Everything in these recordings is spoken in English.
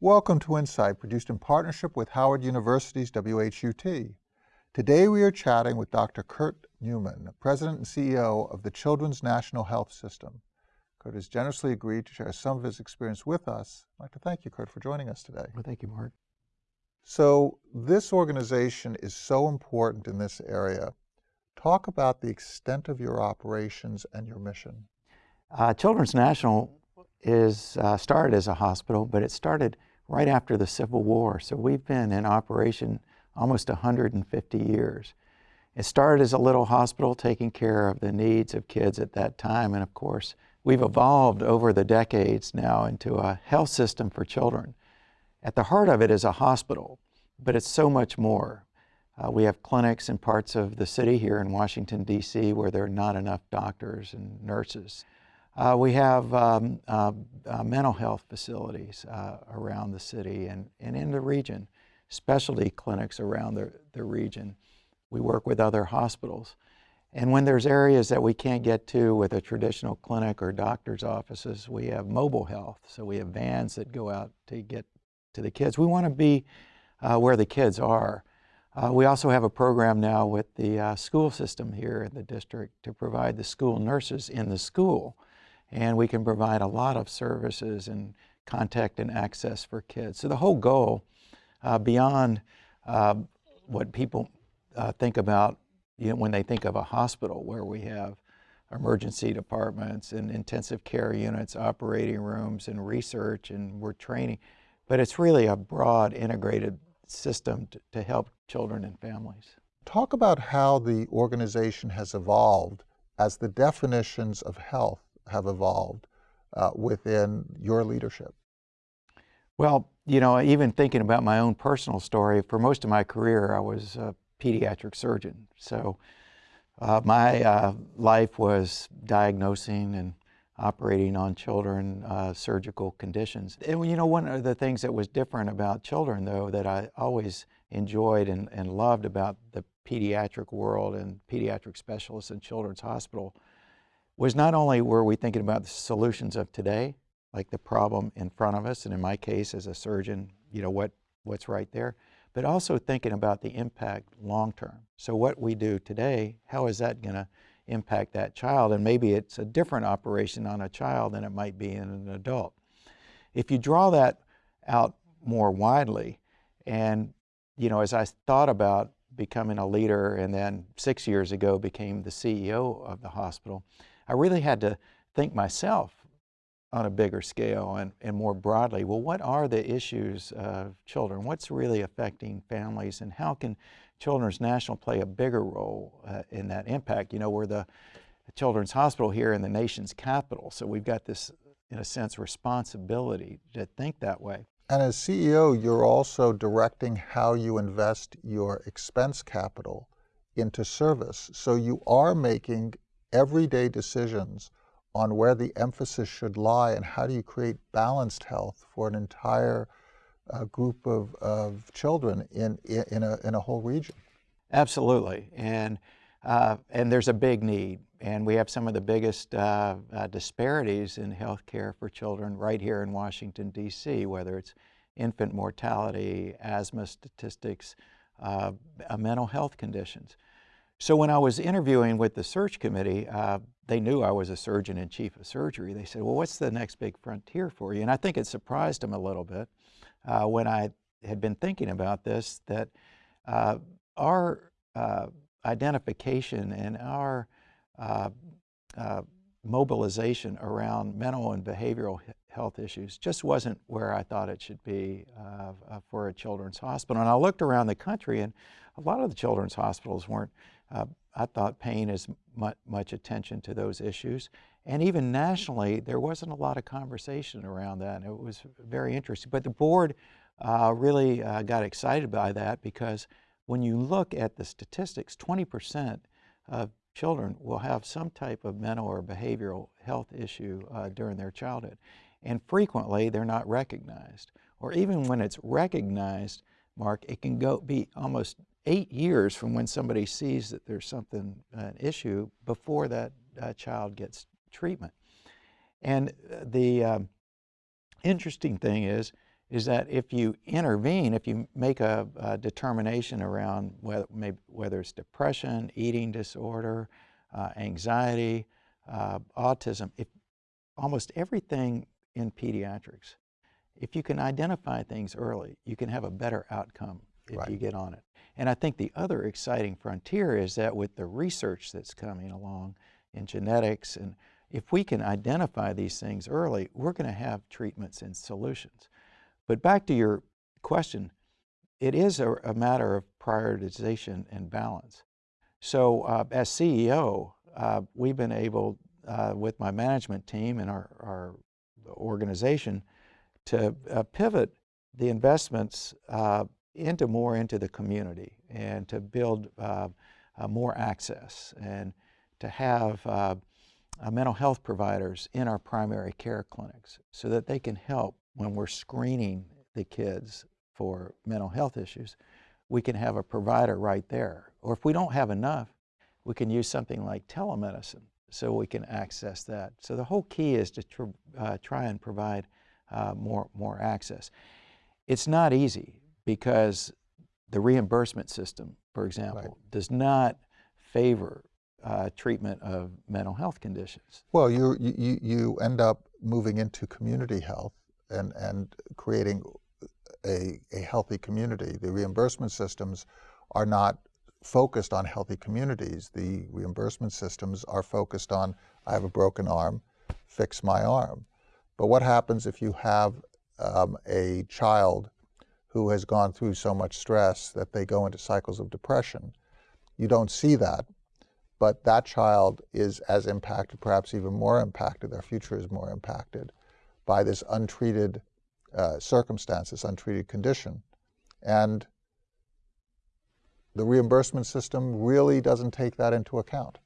Welcome to Insight, produced in partnership with Howard University's WHUT. Today we are chatting with Dr. Kurt Newman, President and CEO of the Children's National Health System. Kurt has generously agreed to share some of his experience with us. I'd like to thank you, Kurt, for joining us today. Well, thank you, Mark. So this organization is so important in this area. Talk about the extent of your operations and your mission. Uh, Children's National is uh, started as a hospital, but it started right after the Civil War. So we've been in operation almost 150 years. It started as a little hospital taking care of the needs of kids at that time. And of course, we've evolved over the decades now into a health system for children. At the heart of it is a hospital, but it's so much more. Uh, we have clinics in parts of the city here in Washington, D.C., where there are not enough doctors and nurses. Uh, we have um, uh, uh, mental health facilities uh, around the city and, and in the region, specialty clinics around the, the region. We work with other hospitals. And when there's areas that we can't get to with a traditional clinic or doctor's offices, we have mobile health. So we have vans that go out to get to the kids. We want to be uh, where the kids are. Uh, we also have a program now with the uh, school system here in the district to provide the school nurses in the school and we can provide a lot of services and contact and access for kids. So the whole goal, uh, beyond uh, what people uh, think about you know, when they think of a hospital where we have emergency departments and intensive care units, operating rooms and research and we're training, but it's really a broad integrated system to, to help children and families. Talk about how the organization has evolved as the definitions of health have evolved uh, within your leadership? Well, you know, even thinking about my own personal story, for most of my career, I was a pediatric surgeon. So uh, my uh, life was diagnosing and operating on children, uh, surgical conditions. And you know, one of the things that was different about children, though, that I always enjoyed and, and loved about the pediatric world and pediatric specialists in Children's Hospital was not only were we thinking about the solutions of today, like the problem in front of us, and in my case as a surgeon, you know, what, what's right there, but also thinking about the impact long term. So what we do today, how is that going to impact that child? And maybe it's a different operation on a child than it might be in an adult. If you draw that out more widely, and you know, as I thought about becoming a leader and then six years ago became the CEO of the hospital, I really had to think myself on a bigger scale and, and more broadly, well, what are the issues of children? What's really affecting families and how can Children's National play a bigger role uh, in that impact? You know, we're the Children's Hospital here in the nation's capital, so we've got this, in a sense, responsibility to think that way. And as CEO, you're also directing how you invest your expense capital into service. So you are making everyday decisions on where the emphasis should lie and how do you create balanced health for an entire uh, group of, of children in, in, a, in a whole region. Absolutely. And, uh, and there's a big need. And we have some of the biggest uh, uh disparities in health care for children right here in Washington, D.C., whether it's infant mortality, asthma statistics, uh, mental health conditions. So when I was interviewing with the search committee, uh, they knew I was a surgeon in chief of surgery. They said, well, what's the next big frontier for you? And I think it surprised them a little bit uh, when I had been thinking about this, that uh, our uh, identification and our uh, uh, mobilization around mental and behavioral health issues just wasn't where I thought it should be for a children's hospital. And I looked around the country and a lot of the children's hospitals weren't uh, I thought paying as much, much attention to those issues. And even nationally, there wasn't a lot of conversation around that. And it was very interesting. But the board uh, really uh, got excited by that because when you look at the statistics, 20% of children will have some type of mental or behavioral health issue uh, during their childhood. And frequently, they're not recognized. Or even when it's recognized, Mark, it can go be almost eight years from when somebody sees that there's something, an issue, before that uh, child gets treatment. And uh, the um, interesting thing is, is that if you intervene, if you make a, a determination around whether, maybe, whether it's depression, eating disorder, uh, anxiety, uh, autism, if almost everything in pediatrics, if you can identify things early, you can have a better outcome if right. you get on it. And I think the other exciting frontier is that with the research that's coming along in genetics, and if we can identify these things early, we're going to have treatments and solutions. But back to your question, it is a, a matter of prioritization and balance. So uh, as CEO, uh, we've been able, uh, with my management team and our, our organization, to uh, pivot the investments uh, into more into the community and to build uh, more access and to have mental health providers in our primary care clinics so that they can help when we're screening the kids for mental health issues, we can have a provider right there. Or if we don't have enough, we can use something like telemedicine so we can access that. So the whole key is to tr uh, try and provide uh, more, more access. It's not easy because the reimbursement system, for example, right. does not favor uh, treatment of mental health conditions. Well, you, you, you end up moving into community health and, and creating a, a healthy community. The reimbursement systems are not focused on healthy communities. The reimbursement systems are focused on, I have a broken arm, fix my arm. But what happens if you have um, a child who has gone through so much stress that they go into cycles of depression? You don't see that, but that child is as impacted, perhaps even more impacted, their future is more impacted by this untreated uh, circumstance, this untreated condition. And the reimbursement system really doesn't take that into account.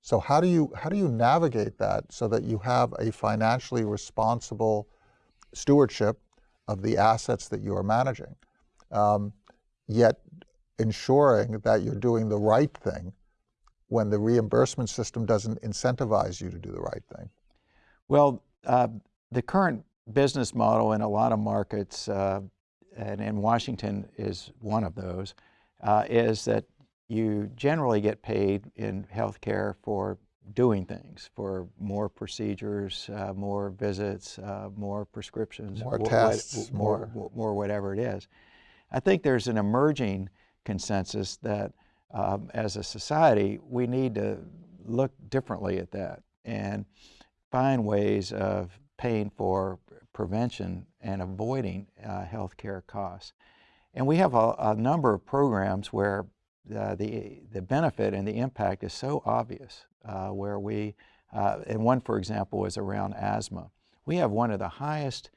So how do you how do you navigate that so that you have a financially responsible stewardship of the assets that you are managing, um, yet ensuring that you're doing the right thing when the reimbursement system doesn't incentivize you to do the right thing? Well, uh, the current business model in a lot of markets, uh, and, and, Washington is one of those, uh, is that you generally get paid in healthcare for doing things, for more procedures, uh, more visits, uh, more prescriptions, more tests, more, more, more whatever it is. I think there's an emerging consensus that um, as a society, we need to look differently at that and find ways of paying for prevention and avoiding uh, health care costs. And we have a, a number of programs where uh, the, the benefit and the impact is so obvious, uh, where we, uh, and one, for example, is around asthma. We have one of the highest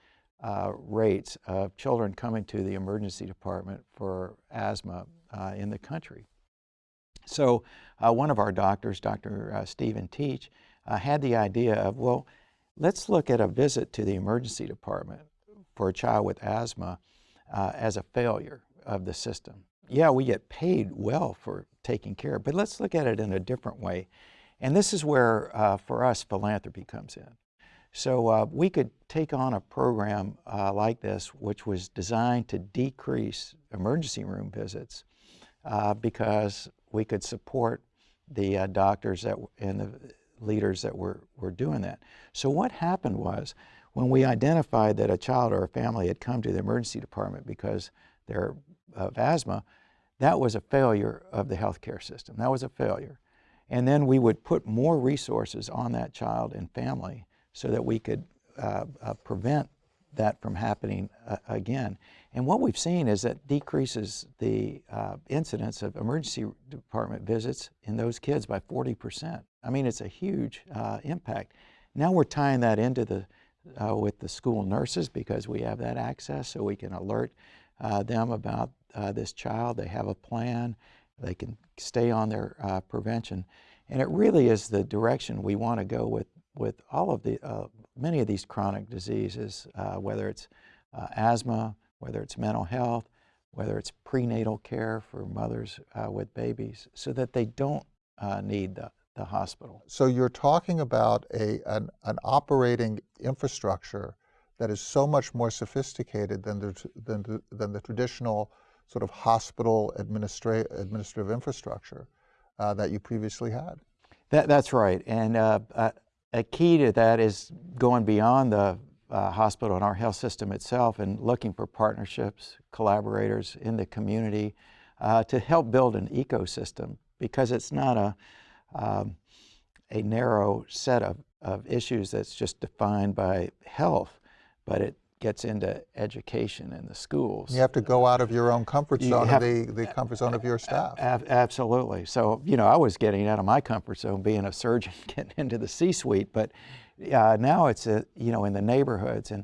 uh, rates of children coming to the emergency department for asthma uh, in the country. So one of our doctors, Dr. Stephen Teach, had the idea of, well, Let's look at a visit to the emergency department for a child with asthma uh, as a failure of the system. Yeah, we get paid well for taking care, but let's look at it in a different way. And this is where, uh, for us, philanthropy comes in. So uh, we could take on a program uh, like this, which was designed to decrease emergency room visits uh, because we could support the uh, doctors that, and the leaders that were, were doing that. So what happened was when we identified that a child or a family had come to the emergency department because they're of asthma, that was a failure of the healthcare system. That was a failure. And then we would put more resources on that child and family so that we could uh, uh, prevent that from happening uh, again. And what we've seen is that decreases the uh, incidence of emergency department visits in those kids by 40 percent. I mean, it's a huge uh, impact. Now we're tying that into the, uh, with the school nurses because we have that access so we can alert them about uh, this child. They have a plan. They can stay on their uh, prevention. And it really is the direction we want to go with, with all of the, uh, many of these chronic diseases, whether it's asthma, whether it's mental health, whether it's prenatal care for mothers with babies, so that they don't need the the hospital. So you're talking about a, an, an operating infrastructure that is so much more sophisticated than the, than the, than the traditional sort of hospital administra- administrative infrastructure uh, that you previously had. That, that's right. And uh, uh, a key to that is going beyond the uh, hospital and our health system itself and looking for partnerships, collaborators in the community uh, to help build an ecosystem because it's not a, um, a narrow set of, of issues that's just defined by health, but it gets into education in the schools. You have to go out of your own comfort zone, have- the, the comfort zone of your staff. Ab- absolutely. So, you know, I was getting out of my comfort zone being a surgeon, getting into the C-suite, but uh, now it's, a, you know, in the neighborhoods and,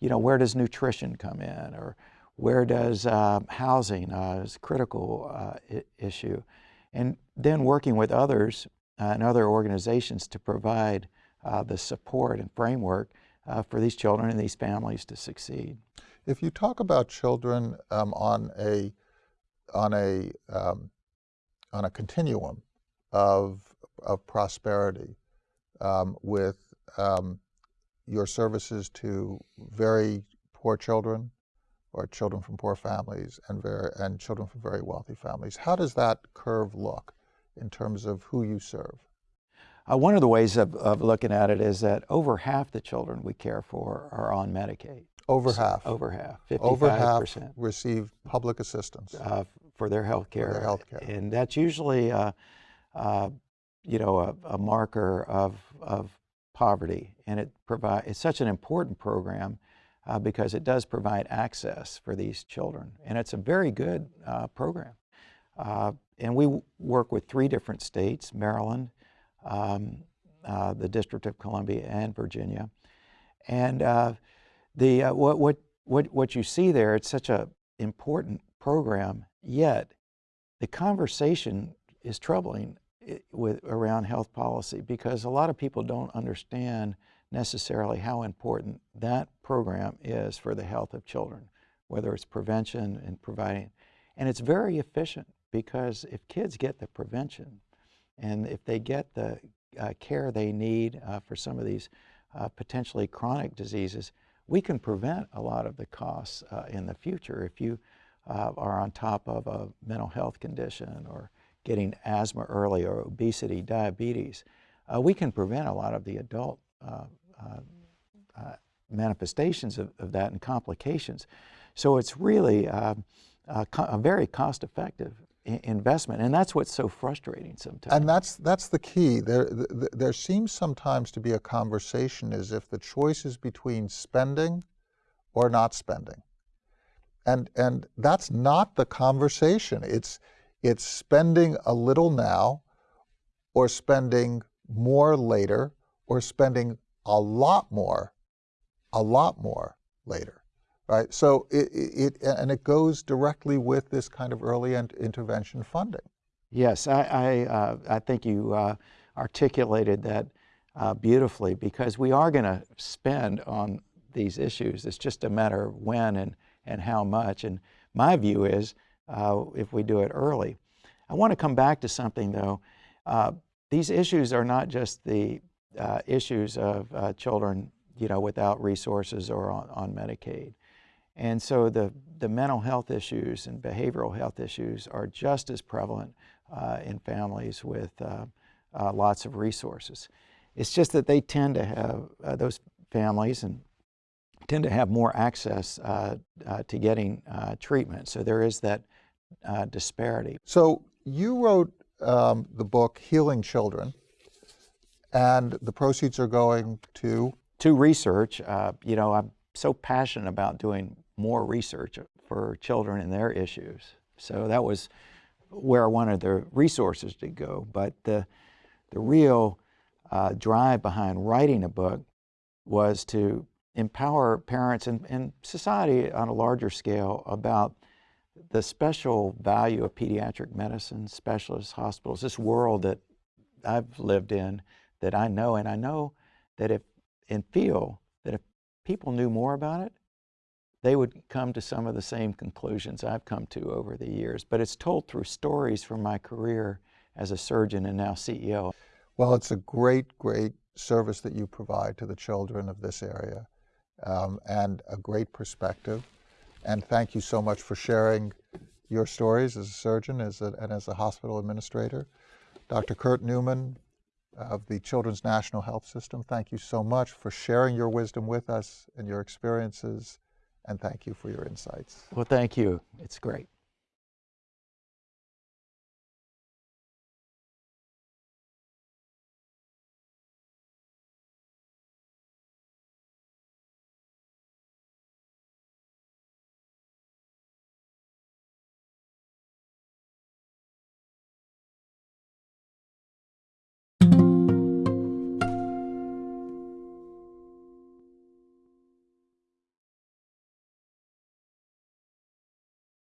you know, where does nutrition come in or where does uh, housing uh, is a critical uh, I- issue. And then working with others uh, and other organizations to provide uh, the support and framework uh, for these children and these families to succeed. If you talk about children um, on a on a um, on a continuum of of prosperity, um, with um, your services to very poor children, or children from poor families, and very and children from very wealthy families, how does that curve look in terms of who you serve? Uh, one of the ways of, of looking at it is that over half the children we care for are on Medicaid. Over So- half. Over half, 55%. Over half percent receive public assistance. uh, for their health care. their health care. And that's usually, uh, uh, you know, a, a marker of, of poverty. And it provide, it's such an important program uh, because it does provide access for these children. And it's a very good uh, program. Uh, and we work with three different states, Maryland, um, uh, the District of Columbia, and Virginia. And uh, the, uh, what, what, what, what you see there, it's such an important program, yet the conversation is troubling with, around health policy because a lot of people don't understand necessarily how important that program is for the health of children, whether it's prevention and providing. And it's very efficient because if kids get the prevention and if they get the uh, care they need uh, for some of these uh, potentially chronic diseases, we can prevent a lot of the costs uh, in the future. If you uh, are on top of a mental health condition or getting asthma early or obesity, diabetes, uh, we can prevent a lot of the adult manifestations of, of that and complications. So it's really um, a, very cost-effective i- investment, and that's what's so frustrating sometimes. And that's that's the key. There th- th- there seems sometimes to be a conversation as if the choice is between spending or not spending. And and that's not the conversation. It's it's spending a little now or spending more later or spending a lot more a lot more later. Right? So it, it and it goes directly with this kind of early in- intervention funding. Yes, I, I, uh, I think you uh, articulated that uh, beautifully because we are going to spend on these issues. It's just a matter of when and, and how much. And my view is uh, if we do it early. I want to come back to something though. Uh, these issues are not just the uh, issues of children you know, without resources or on, on Medicaid. And so the, the mental health issues and behavioral health issues are just as prevalent uh, in families with uh, uh, lots of resources. It's just that they tend to have, uh, those families and tend to have more access uh, uh, to getting uh, treatment. So there is that uh, disparity. So you wrote um, the book Healing Children, and the proceeds are going to. To research, uh, you know, I'm so passionate about doing more research for children and their issues. So that was where I wanted the resources to go. But the, the real uh, drive behind writing a book was to empower parents and, and society on a larger scale about the special value of pediatric medicine, specialist hospitals, this world that I've lived in that I know, and I know that if and feel that if people knew more about it, they would come to some of the same conclusions I've come to over the years. But it's told through stories from my career as a surgeon and now CEO. Well, it's a great, great service that you provide to the children of this area. um, and a great perspective. And thank you so much for sharing your stories as a surgeon as a, and as a hospital administrator. Dr. Kurt Newman of the Children's National Health System, thank you so much for sharing your wisdom with us and your experiences, and thank you for your insights. Well, thank you. It's great.